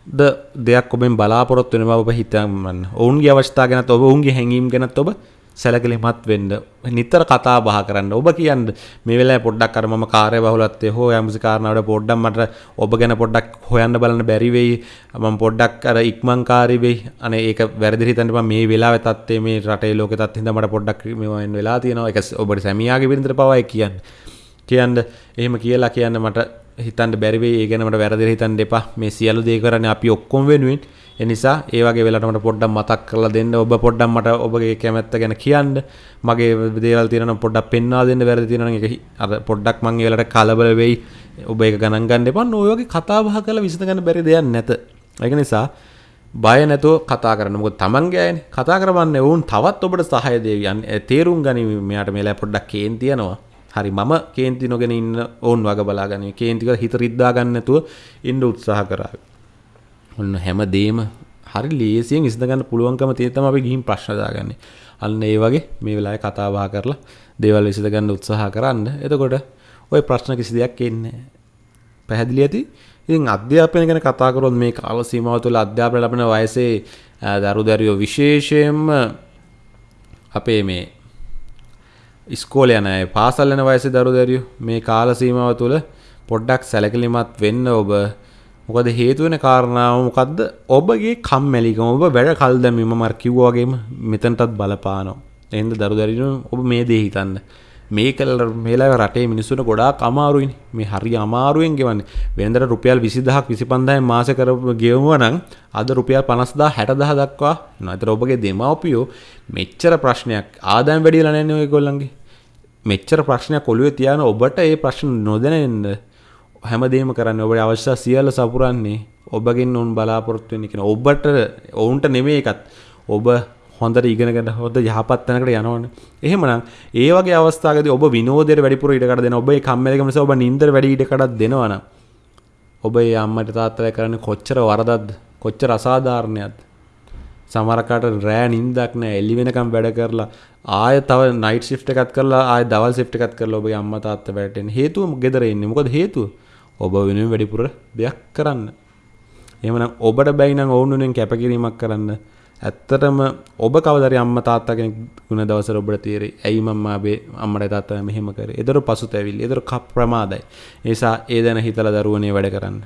ද දෙයක් ඔබෙන් බලාපොරොත්තු වෙනවා ඔබ හිතන්න. ඔවුන්ගේ අවශ්‍යතාව ගැනත් ඔබ ඔවුන්ගේ හැඟීම් ගැනත් ඔබ සැලකිලිමත් වෙන්න. නිතර කතා බහ කරන්න. ඔබ කියන්න මේ වෙලාවේ පොඩ්ඩක් අර මම කාර්ය බහුලත්වයේ හෝ යම්සි කාරණාවකට පොඩ්ඩක් මට ඔබ ගැන පොඩ්ඩක් හොයන්න බලන්න බැරි වෙයි. මම පොඩ්ඩක් අර ඉක්මන්කාරී වෙයි. අනේ ඒක වැරදි හිතන්න බෑ. මේ වෙලාවේ තත්ත්වයේ මේ රටේ ලෝකේ තත්ත්වෙ හින්දා මට පොඩ්ඩක් මේවෙන් වෙලා තියෙනවා. ඒක ඔබට සැමියාගේ බිරිඳට පවා ඒ කියන්නේ. කියන්න එහෙම කියලා කියන්න මට හිතන්ට බැරිවේ ඒ ගැන මට වැරදිලා හිතන්න එපා. මේ සියලු දේ කරන්නේ අපි ඔක්කොම වෙනුවෙන්. ඒ නිසා ඒ වගේ වෙලාවට මට පොඩ්ඩක් මතක් කරලා දෙන්න. ඔබ පොඩ්ඩක් මට ඔබගේ කැමැත්ත ගැන කියන්න. මගේ දේවල් තියෙනවා නම් පොඩ්ඩක් පෙන්වා දෙන්න වැරදි තියෙනවා නම් ඒක අර පොඩ්ඩක් මං ඒ වෙලාවට කලබල වෙයි. ඔබ ඒක ගණන් ගන්න එපා. ඔය වගේ කතා බහ කරලා විසඳ ගන්න බැරි දෙයක් නැත. ඒක නිසා බය නැතුව කතා කරන්න. මොකද තමන්ගේ අයනේ. කතා කරවන්නේ වුන් තවත් ඔබට සහාය දෙවියන් තේරුම් ගනි මෙයාට මේලා පොඩ්ඩක් කේන් තියනවා හරි මම කේන්ති නොගෙන ඉන්න ඕන් වග බලාගන්න. කේන්තික හිත රිද්දා ගන්න නැතුව ඉන්න උත්සාහ කරා. ඔන්න හැම දේම හරි ලේසියෙන් ඉස්දගන්න පුළුවන්කම තියෙතම අපි ගිහින් ප්‍රශ්න දාගන්නේ. අන්න ඒ වගේ මේ වෙලාවේ කතා බහ කරලා දේවල් විසඳගන්න උත්සාහ කරන්න. එතකොට ওই ප්‍රශ්න කිසි දෙයක් එන්නේ පැහැදිලි ඇති? ඉතින් අධ්‍යාපනය ගැන කතා කරොත් මේ කාල සීමාව තුළ අධ්‍යාපනය ලබන වයසේ දරු දැරියෝ විශේෂයෙන්ම අපේ මේ ඉස්කෝල යන අය පාසල් යන වයසේ දරු දැරියෝ මේ කාල සීමාව තුළ පොඩ්ඩක් සැලකිලිමත් වෙන්න ඔබ මොකද හේතු වෙන කාරණාව මොකද්ද? ඔබගේ කම්මැලිකම ඔබ වැඩ කල් දැමීම මර කිව්වා වගේම මෙතනටත් බලපානවා. එහෙනම් දරු දැරියෝ ඔබ මේ දේ හිතන්න. මේ කල මේලා රටේ මිනිස්සුන ගොඩාක් අමාරුයිනි. මේ හරි අමාරුවෙන් ගෙවන්නේ. වෙනදට රුපියල් 20000ක් 25000න් මාස කරපු ගෙවුවා නම් අද රුපියල් 50000 60000 දක්වා. එනවා. ඒතර ඔබගේ දෙමාපියෝ මෙච්චර ප්‍රශ්නයක් ආදායම් වැඩි වෙලා නැන්නේ ඔයගොල්ලන්ගේ. මෙච්චර ප්‍රශ්නයක් ඔළුවේ තියාන ඔබට ඒ ප්‍රශ්න නොදැනෙන්න හැමදේම කරන්නේ ඔබට අවශ්‍ය සියල්ල සපුරන්නේ ඔබගෙන් උන් බලාපොරොත්තු වෙන්නේ කියන ඔබට ඔවුන්ට නෙමෙයි එකත් ඔබ හොඳට ඉගෙනගෙන හොඳ යහපත් තැනකට යනවනේ. එහෙමනම් ඒ වගේ අවස්ථාවකදී ඔබ විනෝදයට වැඩිපුර ඉඩකඩ දෙනවා. ඔබ ඒ කම්මැලිකම නිසා ඔබ නින්දට වැඩි ඉඩකඩක් දෙනවනම් ඔබ ඒ අම්මට තාත්තලා කරන්නේ කොච්චර වරදක්ද? කොච්චර අසාධාරණයක්ද? සමහරකට රෑ නින්දක් නැහැ. එළි වෙනකම් වැඩ කරලා ආය තව නයිට් ෂිෆ්ට් එකක් කරලා ආය දවල් ෂිෆ්ට් එකක් කරලා ඔබගේ අම්මා තාත්තා වැඩට එන්නේ. හේතුව ගෙදර ඉන්නේ. මොකද හේතුව? ඔබ වෙනුවෙන් වැඩිපුර දෙයක් කරන්න. එහෙමනම් ඔබට බැයි නම් ඔවුන් වෙනුවෙන් කැපකිරීමක් කරන්න ඇත්තටම ඔබ කවදරි අම්ම තාත්තා කෙනෙක් වුණ දවසර ඔබට තේරෙයි. ඇයි මම්මා අපේ අම්මට තාත්තා මෙහෙම කරේ? ඒතර පසුතැවිලි. ඒතර කප් ප්‍රමාදයි. ඒ නිසා ඒ දැන හිතලා දරුවනේ වැඩ කරන්න.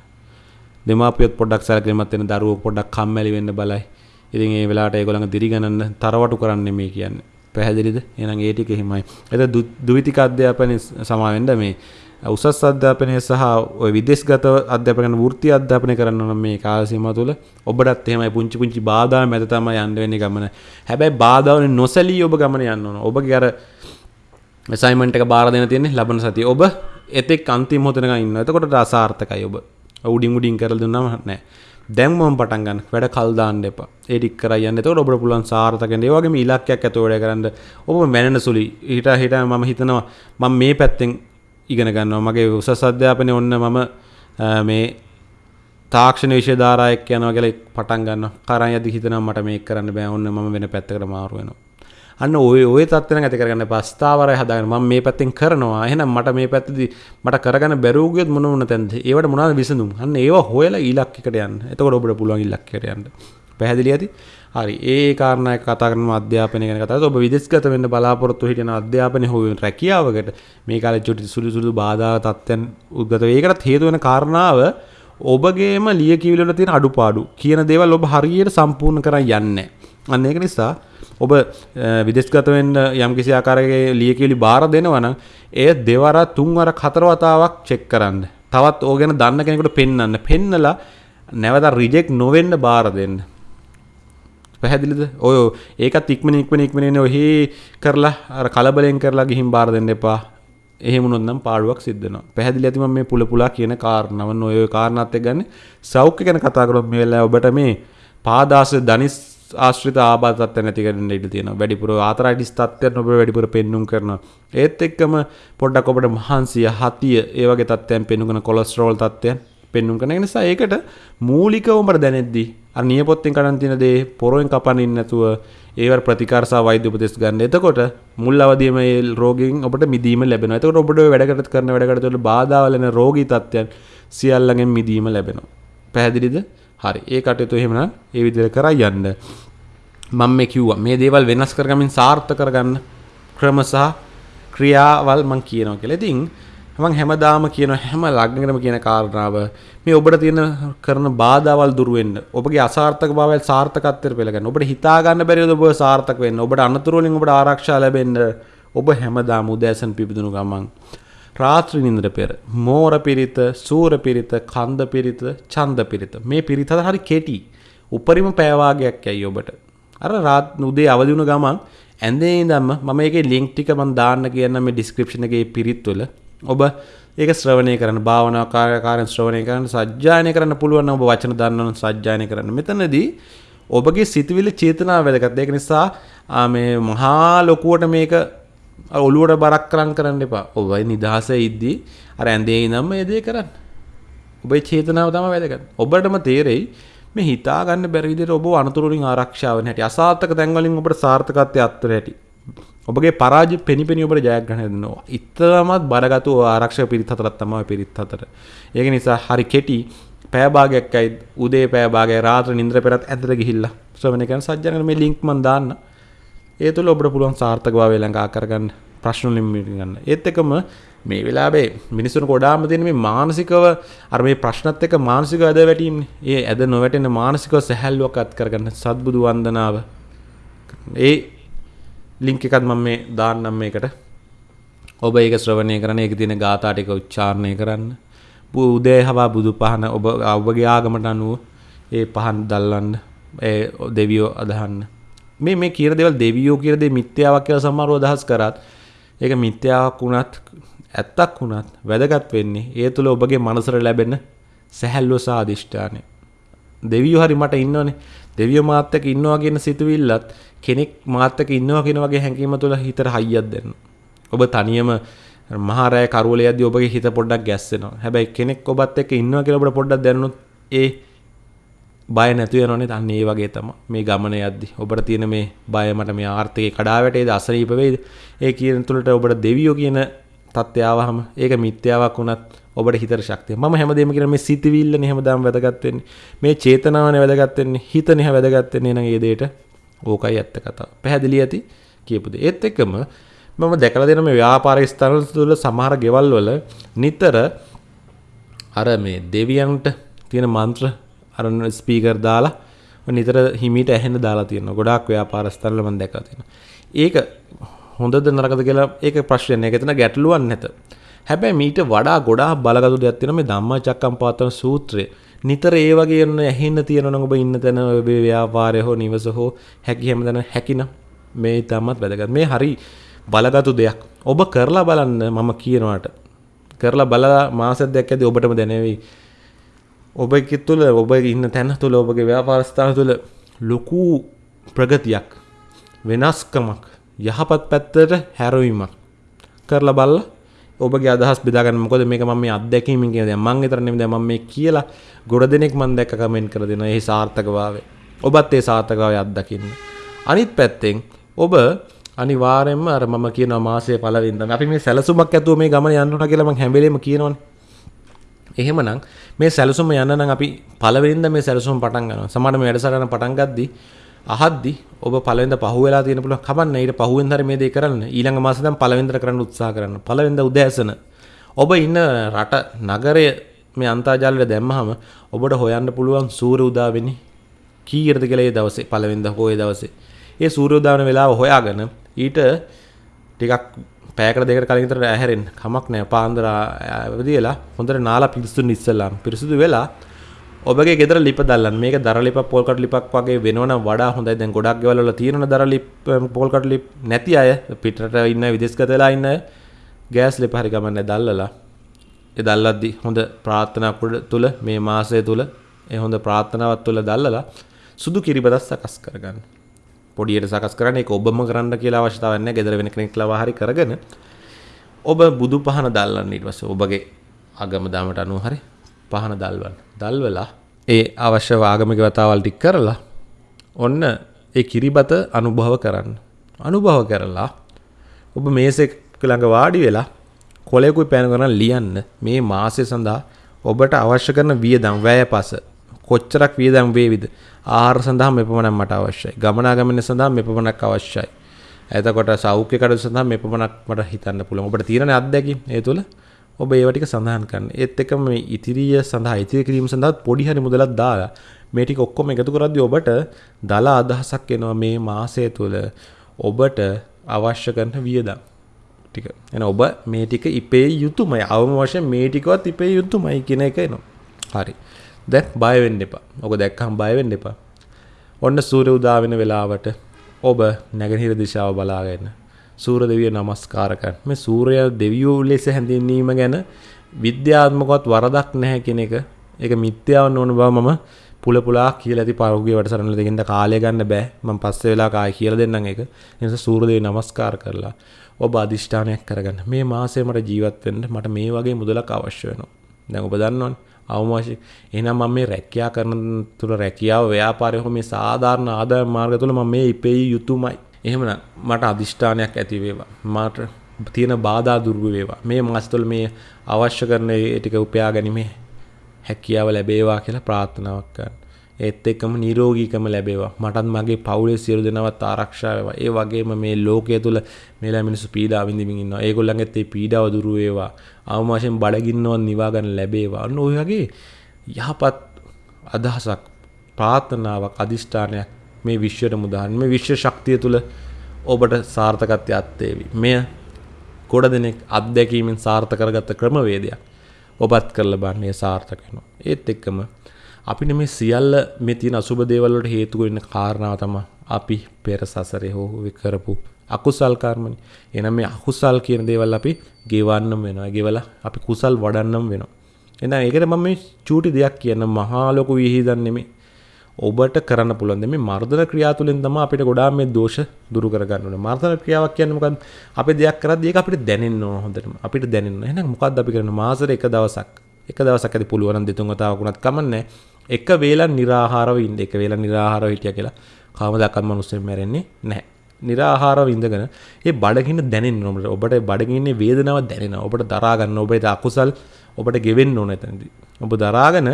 දෙමාපියොත් පොඩ්ඩක් සැලකිලිමත් වෙන දරුවෝ පොඩ්ඩක් කම්මැලි වෙන්න බලයි. ඉතින් ඒ වෙලාවට ඒගොල්ලන් දිරිගණන්න තරවටු කරන්නේ මේ කියන්නේ. පැහැදිලිද? එහෙනම් ඒ ටික එහෙමයි. එතන ද්විතික අධ්‍යාපනයේ සමාවෙන්න මේ උසස් අධ්‍යාපනය සහ ඔය විදේශගත අධ්‍යාපන වෘත්ති අධ්‍යාපනය කරන්න ඕන මේ කාල සීමාව තුළ ඔබටත් එහෙමයි පුංචි පුංචි බාධා මැද තමයි යන්න වෙන්නේ ගමන. හැබැයි බාධාවලින් නොසැලී ඔබ ගමන යන්න ඕන. ඔබගේ අර අසයින්මන්ට් එක බාර දෙන්න තියෙන්නේ ලබන සතිය. ඔබ එතෙක් අන්තිම මොහොතනක ඉන්නවා. එතකොට අසාර්ථකයි ඔබ. උඩින් උඩින් කරලා දුන්නාම නෑ. දැන් මම පටන් ගන්න. වැඩ කල් දාන්න එපා. ඒ ටික කරා යන්න. එතකොට ඔබට පුළුවන් සාර්ථක වෙන්න. ඒ වගේම ඉලක්කයක් ඇතුව වැඩ කරන්න. ඔබ මැනෙන සුළි. හිට හිට මම හිතනවා මම මේ පැත්තෙන් ඉගෙන ගන්නවා මගේ උසස් අධ්‍යාපනය ඔන්න මම මේ තාක්ෂණ විෂය ධාරායක් යනවා කියලා පටන් ගන්නවා කරන් යදි හිතනවා මට මේක කරන්න බෑ ඔන්න මම වෙන පැත්තකට මාරු වෙනවා අන්න ඔය ඔය තත්ත්වෙන් ඇති කරගන්න පස්තාවරය හදාගෙන මම මේ පැත්තෙන් කරනවා. එහෙනම් මට මේ පැත්තදී මට කරගන්න බැරුව ගියොත් මොන මොන තැනද? ඒවට මොනවද විසඳුම්? අන්න ඒව හොයලා ඉලක්කයකට යන්න. එතකොට ඔබට පුළුවන් ඉලක්කයට යන්න. පැහැදිලි ඇති? හරි. ඒ කාරණා කතා කරන අධ්‍යාපනය ගැන කතා ඔබ විදේශගත වෙන්න බලාපොරොත්තු හිටින අධ්‍යාපනය හෝ රැකියාවකට මේ කාලේ චුටි සුළු සුළු බාධා තත්ත්වයන් උද්ගත වේ. ඒකටත් හේතු වෙන කාරණාව ඔබගේම ලියකියවිලි වල තියෙන අඩුපාඩු කියන දේවල් ඔබ හරියට සම්පූර්ණ කරන් යන්නේ. අන්න ඒක නිසා ඔබ විදේශගත වෙන්න යම්කිසි ආකාරයක ලියකියවිලි බාර දෙනවා නම් ඒ දෙවර තුන්වර හතර වතාවක් චෙක් කරන්න. තවත් ඕක ගැන දන්න කෙනෙකුට පෙන්වන්න. පෙන්නලා නැවත රිජෙක්ට් නොවෙන්න බාර දෙන්න. පැහැදිලිද ඔය ඒකත් ඉක්මන ඉක්මන ඉක්මනන ඔහි කරලා අර කලබලෙන් කරලා ගිහිම් බාර දෙන්න එපා එහෙමුණොත් නම් පාඩුවක් සිද්ධනවා පැහැදිලි ඇතිම මේ පුල පුලා කියන කාරණාව ඔය කාරණාත් එක්ක ගන්න සෞඛ්‍ය ගැන කතා කරොත් මේ වෙලාවේ ඔබට මේ පාදාස ධනිස් ආශ්‍රිත ආබාධත් නැතිකරන්න ඉඩ තියෙන වැඩිපුර ආතරයිටිස් තත්ත්වයන් ඔබ වැඩිපුර පෙන්නුම් කරන ඒත් එක්කම පොඩ්ඩක් ඔබට මහන්සිය හතිය ඒ වගේ තත්ත්වයන් පෙන්නුම් කරන කොලෙස්ටරෝල් තත්ත්වයන් පෙන්නුම් කරන නිසා ඒකට මූලිකව ඔබට දැනෙද්දී අර නියපොත්තෙන් කඩන් තියෙන දේ පොරෙන් කපනින් නැතුව ඒවට ප්‍රතිකාර සහ වෛද්‍ය උපදෙස් ගන්න. එතකොට මුල් අවදියේම මේ රෝගයෙන් ඔබට මිදීම ලැබෙනවා. එතකොට ඔබට ඔය වැඩකට කරන වැඩකට වල බාධා වලන රෝගී තත්ත්වයන් සියල්ලගෙන් මිදීම ලැබෙනවා. පැහැදිලිද? හරි. ඒ කටයුතු එහෙමනම් ඒ විදිහට කරා යන්න. මම මේ කිව්වා මේ දේවල් වෙනස් කරගමින් සාර්ථක කරගන්න ක්‍රම සහ ක්‍රියාවල් මම කියනවා කියලා. ඉතින් මං හැමදාම කියන හැම ලග්නකටම කියන කාරණාව මේ ඔබට තියෙන කරන බාධාවල් දුරු වෙන්න ඔබගේ අසාර්ථක භාවයල් සාර්ථකත්වයට පෙළගන්න ඔබට හිතා ගන්න බැරිවද ඔබ සාර්ථක වෙන්න ඔබට අනතුරු වලින් ඔබට ආරක්ෂා ලැබෙන්න ඔබ හැමදාම උදෑසන පිබිදුණු ගමන් රාත්‍රී නින්දර පෙර. මෝර පිරිත සූර පිරිත කන්ද පිරිත ඡන්ද පිරිත. මේ පිරිත හරි කෙටි. උපරිම පෑවාගයක් ඇයි ඔබට. අර රාත් උදේ අවදි වුණ ගමන් ඇඳේ ඉඳන්ම මම ඒකේ ලින්ක් ටික මම දාන්න කියන්න මේ ඩිස්ක්‍රිප්ෂන් එකේ පිරිත් වල ඔබ ඒක ශ්‍රවණය කරන්න භාවනා කාර්යකාරයන් ශ්‍රවණය කරන්න සජ්ජායනය කරන්න පුළුවන් ඔබ වචන දන්නවනම් සජ්ජායනය කරන්න. මෙතනදී ඔබගේ සිතවිලි චේතනාව වැදගත්. ඒක නිසා මේ මහා ලොකුවට මේක ඔළුවට බරක් කරන් කරන්න එපා. ඔබයි නිදහස ඉද්දී අර ඇඳේ ඉඳන්ම ඒ දේ කරන්න. ඔබේ චේතනාව තමයි වැදගත්. ඔබටම තේරෙයි මේ හිතා ගන්න බැරි විදිහට ඔබ අනතුරුලින් ආරක්ෂා වෙන හැටි අසාර්ථක තැන් වලින් ඔබට සාර්ථකත්වයේ අත්තර හැටි. ඔබගේ පරාජය පෙනිපෙනි ඔබට ජයග්‍රහණය දෙනවා. ඉතරමත් බරගතු ආරක්ෂක පිරිත් හතරක් තමයි පිරිත් හතර. ඒක නිසා හරි කෙටි පෑ භාගයක් අයි උදේ පෑ භාගය රාත්‍ර නින්ද්‍ර පෙරත් ඇදට ගිහිල්ලා. ශ්‍රවණය කරන සජ්ජන මේ ලින්ක් මන් දාන්න. ඒ තුළ ඔබට පුළුවන් සාර්ථක භාවය ලඟා කරගන්න ප්‍රශ්න වලින් ගන්න ඒත් එකම මේ වෙලාවේ මිනිස්සුන් ගොඩාම තියෙන මේ මානසිකව අර මේ ප්‍රශ්නත් එක්ක මානසික ඇද වැටීමනේ. ඒ ඇද නොවැටෙන මානසිකව සැහැල්ලුවක් අත් කරගන්න සත්බුදු වන්දනාව. ඒ ලින්ක් එකත් මම මේ දාන්නම් මේකට. ඔබ ඒක ශ්‍රවණය කරන ඒක තියෙන ගාථා ටික උච්චාරණය කරන්න. උදේ හවා බුදු පහන ඔබ ඔබගේ ආගමට අනුව ඒ පහන් දල්වන්න. ඒ දෙවියෝ අදහන්න. මේ මේ කියන දේවල් දෙවියෝ කියන දේ මිත්‍යාවක් කියලා සමහරව අදහස් කරත් ඒක මිත්‍යාවක් වුණත් ඇත්තක් වුණත් වැදගත් වෙන්නේ ඒ තුළ ඔබගේ මනසර ලැබෙන සැහැල්ලුව සහ අධිෂ්ඨානය. දෙවියෝ හරි මට ඉන්නවනේ. දෙවියෝ මාත් එක්ක ඉන්නවා කියන සිතුවිල්ලත් කෙනෙක් මාත් එක්ක ඉන්නවා කියන වගේ හැඟීම තුළ හිතට හයියක් දෙන්න. ඔබ තනියම මහා රෑ කරුවලයේදී ඔබගේ හිත පොඩ්ඩක් ගැස්සෙනවා. හැබැයි කෙනෙක් ඔබත් එක්ක ඉන්නවා කියලා ඔබට පොඩ්ඩක් දැනුනොත් ඒ බය නැතු වෙනවනේ. අන්න ඒ වගේ තමයි. මේ ගමන යද්දි ඔබට තියෙන මේ බය මට මේ ආර්ථිකේ කඩා වැටේද අසනීප වෙයිද? ඒ කියන තුලට ඔබට දෙවියෝ කියන තත්ත්වය ආවහම ඒක මිත්‍යාවක් වුණත් ඔබට හිතට ශක්තිය මම හැමදේම කියන මේ සිතවිල්ලනේ හැමදාම වැදගත් වෙන්නේ. මේ චේතනාවනේ වැදගත් වෙන්නේ. හිතනේ වැදගත් වෙන්නේ නම් ඒ දෙයට ඕකයි ඇත්ත කතාව. පැහැදිලි ඇති? කියපු දේ. ඒත් එක්කම මම දැකලා දෙන මේ ව්‍යාපාර ස්ථාන තුළ සමහර ගෙවල් වල නිතර අර මේ දෙවියන්ට තියෙන මන්ත්‍ර අර ස්පීකර් දාලා නිතර හිමීට ඇහෙන්න දාලා තියෙනවා ගොඩාක් ව්‍යාපාර ස්ථාන වල මම දැකලා තියෙනවා ඒක හොඳද නරකද කියලා ඒක ප්‍රශ්නයක් ඒක එතන ගැටලුවක් නැත. හැබැයි මීට වඩා ගොඩාක් බලගතු දෙයක් තියෙනවා මේ ධම්මචක්කම්පවත්තන සූත්‍රය. නිතර ඒ වගේ යන ඇහෙන්න තියෙනවා නම් ඔබ ඉන්න තැන ඔබේ ව්‍යාපාරය හෝ නිවස හෝ හැකි හැමදැන හැකිනම් මේ තමත් වැදගත්. මේ හරි බලගතු දෙයක්. ඔබ කරලා බලන්න මම කියනවාට. කරලා බලලා මාසයක් දෙයක් ඇද්දි ඔබටම දැනෙවි. ඔබ තුළ ඔබ ඉන්න තැන තුළ ඔබගේ ව්‍යාපාර ස්ථාන තුළ ලොකු ප්‍රගතියක් වෙනස්කමක් යහපත් පැත්තට හැරවීමක් කරලා බලලා ඔබගේ අදහස් බෙදාගන්න මොකද මේක මම මේ අත්දැකීමෙන් කියන දේ මම විතර නෙමෙයි දැන් මම මේ කියලා ගොඩ දෙනෙක් මම දැක්ක කමෙන්ට් කරලා දෙනවා. ඒ සාර්ථකභාවය. ඔබත් ඒ සාර්ථකභාවය අත්දකින්න. අනිත් පැත්තෙන් ඔබ අනිවාර්යෙන්ම අර මම කියනවා මාසයේ පළවෙනිදා අපි මේ සැලසුමක් ඇතුව මේ ගමන යන්න ඕන කියලා මම හැම වෙලේම කියනවනේ. එහෙමනම් මේ සැලසුම යන්න නම් අපි පළවෙනිදා මේ සැලසුම පටන් ගන්නවා. සමහර මේ වැඩසටහන පටන් ගද්දී අහද්දි ඔබ පළවෙනිද පහු වෙලා තියෙන පුළුවන්. කමන්න ඊට පහුවෙන් හරි මේ දේ කරන්න. ඊළඟ මාසෙ දැන් පළවෙනිදට කරන්න උත්සාහ කරන්න. පළවෙනිද උදෑසන. ඔබ ඉන්න රට නගරය මේ අන්තර්ජාලයට දැම්මහම ඔබට හොයන්න පුළුවන් සූර්ය උදා වෙන්නේ කීයටද කියලා ඒ දවසේ පළවෙනිද හෝ ඒ දවසේ. ඒ සූර්ය උදා වෙන වෙලාව හොයාගෙන ඊට ටිකක් පෑකට දෙකට කලින් විතර ඇහැරෙන්න. කමක් නැහැ. පාන්දර අවදිලා හොඳට නාලා පිරිසුදු ඉස්සලා පිරිසුදු වෙලා ඔබගේ ගෙදර ලිප දල්ලන්න. මේක දර ලිප පොල්කට ලිපක් වගේ වෙනවනම් වඩා හොඳයි. දැන් ගොඩක් ගෙවල් වල තියෙනවනේ දර ලිප පොල්කට ලිප නැති අය පිටරට ඉන්න විදේශගත වෙලා ඉන්න අය ගෑස් ලිප හරි ගමන්නේ දල්ලලා. ඒ දල්ලද්දි හොඳ ප්‍රාර්ථනා තුල මේ මාසය තුල ඒ හොඳ ප්‍රාර්ථනාවක් තුල දල්ලලා සුදු කිරිබදක් සකස් කරගන්න. පොඩියට සකස් කරන්න ඒක ඔබම කරන්න කියලා අවශ්‍යතාවයක් නැහැ. ගෙදර වෙන කෙනෙක් ලවා හරි කරගෙන ඔබ බුදු පහන දල්ලන්න ඊට පස්සේ ඔබගේ අගම දාමට අනුව හරි පහන දල්වන්න. දල්වලා ඒ අවශ්‍ය ආගමික වතාවල් ටික කරලා ඔන්න ඒ කිරිබත අනුභව කරන්න. අනුභව කරලා ඔබ මේසෙක් ළඟ වාඩි වෙලා කොලෙකුයි පෑන කරන ලියන්න මේ මාසය සඳහා ඔබට අවශ්‍ය කරන වියදම් වැය පස කොච්චරක් වියදම් වේවිද? ආහාර සඳහා මෙපමණක් මට අවශ්‍යයි. ගමනාගමන සඳහා මෙපමණක් අවශ්‍යයි. එතකොට සෞඛ්‍ය කටයුතු සඳහා මෙපමණක් මට හිතන්න පුළුවන්. ඔබට තියෙන අත්දැකීම් ඒ තුළ. ඔබ ඒව ටික සඳහන් කරන්න. ඒත් එක්කම මේ ඉතිරිය සඳහා ඉතිරි කිරීම සඳහා පොඩි හරි මුදලක් දාලා මේ ටික ඔක්කොම එකතු කරද්දී ඔබට දල අදහසක් එනවා මේ මාසය තුල ඔබට අවශ්‍ය කරන වියදම්. ටික. එන ඔබ මේ ටික ඉපේ යුතුමයි. අවම වශයෙන් මේ ටිකවත් ඉපේ යුතුමයි කියන එක එනවා. හරි. දැන් බය වෙන්න එපා. ඔක දැක්කම බය වෙන්න එපා. ඔන්න සූර්ය උදා වෙන වෙලාවට ඔබ නැගෙනහිර දිශාව බලාගෙන සූර දෙවිය නමස්කාර කරන්න. මේ සූර්ය දෙවියෝ ලෙස හැඳින්වීම ගැන විද්‍යාත්මකවත් වරදක් නැහැ කියන එක. ඒක මිත්‍යාව ඕන බව මම පුල පුලා කියලා ඇති පහුගිය වැඩසටහන දෙකින්ද කාලය ගන්න බෑ. මම පස්සේ වෙලා කායි කියලා දෙන්නම් ඒක. ඒ නිසා සූර්යදේව නමස්කාර කරලා ඔබ අදිෂ්ඨානයක් කරගන්න. මේ මාසය මට ජීවත් වෙන්න මට මේ වගේ මුදලක් අවශ්‍ය වෙනවා. දැන් ඔබ දන්නවනේ. අවමාශය එහෙනම් මම මේ රැකියා කරන තුල රැකියාව ව්‍යාපාරය හෝ මේ සාධාරණ ආදායම් මාර්ග තුල මම මේ ඉපෙයි යුතුයමයි එහෙමනම් මට අදිෂ්ඨානයක් ඇති වේවා. මට තියෙන බාධා දුර්ව වේවා. මේ මාස තුළ මේ අවශ්‍ය කරන ඒ ටික උපයා ගැනීමේ හැකියාව ලැබේවා කියලා ප්‍රාර්ථනාවක් කරන්න. ඒත් එක්කම නිරෝගීකම ලැබේවා. මටත් මගේ පවුලේ සියලු දෙනාවත් ආරක්ෂා වේවා. ඒ වගේම මේ ලෝකයේ තුල මේලා මිනිස්සු පීඩා විඳින්මින් ඉන්නවා. ඒගොල්ලන්ගෙත් ඒ පීඩාව දුරු වේවා. අවම වශයෙන් බඩගින්නවත් නිවා ගන්න ලැබේවා. අන්න ඔය වගේ යහපත් අදහසක් ප්‍රාර්ථනාවක් අදිෂ්ඨානයක් මේ විශ්වයට මුදාහන් මේ විශ්ව ශක්තිය තුල ඔබට සාර්ථකත්වයක් තේවි. මෙය ගොඩ දෙනෙක් අත්දැකීමෙන් සාර්ථක කරගත්ත ක්‍රමවේදයක්. ඔබත් කරලා බලන්න ඒ සාර්ථක වෙනවා. ඒත් එක්කම අපිට මේ සියල්ල මේ තියෙන අසුබ දේවල් වලට හේතු වෙන කාරණාව තමයි අපි පෙර සසරේ හෝ කරපු අකුසල් කර්මනේ. එහෙනම් මේ අකුසල් කියන දේවල් අපි ගෙවන්නම වෙනවා. ගෙවලා අපි කුසල් වඩන්නම වෙනවා. එහෙනම් ඒකට මම මේ චූටි දෙයක් කියන මහා ලොකු විහිදන් නෙමෙයි. ඔබට කරන්න පුළුවන් මේ මර්ධන ක්‍රියා තුළින් තමයි අපිට ගොඩාක් මේ දෝෂ දුරු කරගන්න ඕනේ. මර්ධන ක්‍රියාවක් කියන්නේ මොකද්ද? අපි දෙයක් කරද්දී ඒක අපිට දැනෙන්න ඕන හොඳටම. අපිට දැනෙන්න. එහෙනම් මොකද්ද අපි කරන්නේ? මාසෙට එක දවසක්. එක දවසක් ඇති පුළුවන් නම් දෙතුන් වතාවක් වුණත් කමන්නේ. එක වේලක් निराහාරව ඉන්න එක වේලක් निराහාරව හිටියා කියලා කවමදක්වත් මිනිස්සු මැරෙන්නේ නැහැ. निराහාරව ඉඳගෙන ඒ බඩගින්න දැනෙන්න ඕනේ. ඔබට බඩගින්නේ වේදනාව දැනෙනවා. ඔබට දරා ගන්න ඔබේ අකුසල් ඔබට ගෙවෙන්න ඕනේ එතනදී. ඔබ දරාගෙන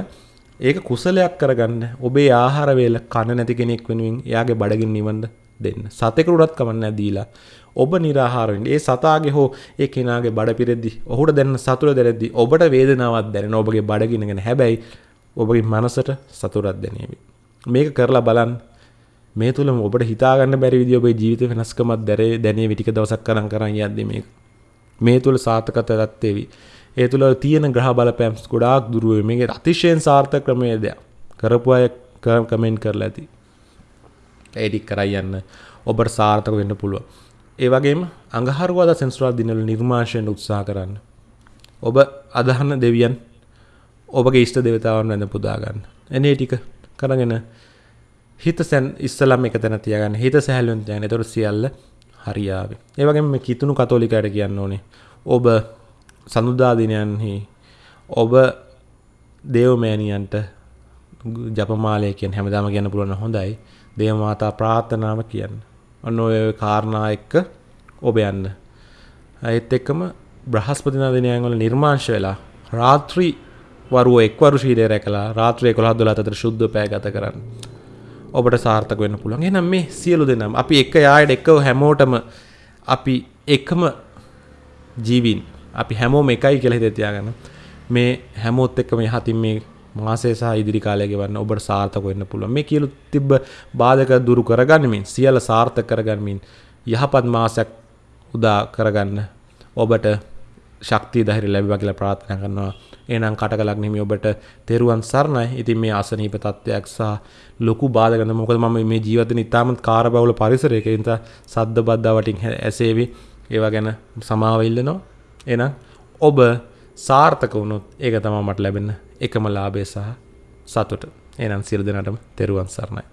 ඒක කුසලයක් කරගන්න. ඔබේ ආහාර වේල කන නැති කෙනෙක් වෙනුවෙන් එයාගේ බඩගින්න නිවන්න දෙන්න. සතෙකුට උඩත් කමන්නේ දීලා ඔබ निराහාරවෙන් ඒ සතාගේ හෝ ඒ කෙනාගේ බඩ පිරෙද්දි ඔහුට දැනෙන සතුට දැනෙද්දි ඔබට වේදනාවක් දැනෙන ඔබගේ බඩගින්නගෙන හැබැයි ඔබගේ මනසට සතුටක් දැනේවි. මේක කරලා බලන්න. මේ තුල ඔබට හිතාගන්න බැරි විදිහ ඔබේ ජීවිත වෙනස්කමක් දැරේ දැනේ විටික දවසක් කරන් කරන් යද්දි මේක. මේ තුල සාර්ථකත්වයක් තේවි. ඒ තුළ තියෙන ග්‍රහ බලපෑම් ගොඩාක් දුරුව මේක අතිශයෙන් සාර්ථක ක්‍රමේදයක් කරපු අය කමෙන්ට් කරලා ඇති ඒඩික් කරයි යන්න ඔබට සාර්ථක වෙන්න පුළුව ඒ වගේම අඟහරුවාද සෙන්ස්රා දිනවල නිර්මාශයෙන් උත්සාහ කරන්න ඔබ අදහන්න දෙවියන් ඔබගේ ඉෂ්ට දෙවතාවන් වැඳ පුදාගන්න එනේ ටික කරගෙන හිත සැන් ඉස්සලම් එක තැන තියගන්න. හිත සැහැල්ලුවෙන් තියන්න එතකොට සියල්ල හරියාවේ. ඒ වගේම මේ කිතුණු කතෝලිකයට කියන්න ඕනේ. ඔබ සඳුදා දිනයන්හි ඔබ දේවමෑණියන්ට ජපමාලය කියන් හැමදාම කියන්න පුළුවන් හොඳයි. දේවමාතා ප්‍රාර්ථනාව කියන්න. ඔන්න ඔය කාරණා එක්ක ඔබ යන්න. ඇත් එක්කම බ්‍රහස්පතින දිනයන් වල නිර්මාංශ වෙලා රාත්‍රී වරුව එක්වරු ශීලය රැකලා රාත්‍රය කොළහ දොලා අතර ශුද්ධ පෑ ගත කරන්න. ඔබට සාර්ථක වෙන්න පුළුවන්. එහෙනම් මේ සියලු දෙනාම අපි එක යායට එක්කව හැමෝටම අපි එකම ජීවින් අපි හැමෝම එකයි කියලා හිතේ තියාගන්න. මේ හැමෝත් එක්කම යහතින් මේ මාසය සහ ඉදිරි කාලය ගෙවන්න ඔබට සාර්ථක වෙන්න පුළුවන්. මේ කියලු තිබ්බ බාධක දුරු කරගන්නමින් සියල්ල සාර්ථක කරගන්නමින් යහපත් මාසයක් උදා කරගන්න ඔබට ශක්තිය ධෛර්ය ලැබේවා කියලා ප්‍රාර්ථනා කරනවා. එහෙනම් කටකලක් නෙමෙයි ඔබට තෙරුවන් සරණයි. ඉතින් මේ අසනීප තත්ත්වයක් සහ ලොකු බාධක නැ මොකද මම මේ ජීවිතේ ඉතාමත් කාර්යබහුල පරිසරයක ඉඳ සද්ද බද්දා වටින් ඇසේවි. ඒවා ගැන සමාව ඉල්ලනවා. එහෙනම් ඔබ සාර්ථක වුණොත් ඒක තමයි මට ලැබෙන එකම ලාභය සහ සතුට. එහෙනම් සියලු දෙනාටම තෙරුවන් සරණයි.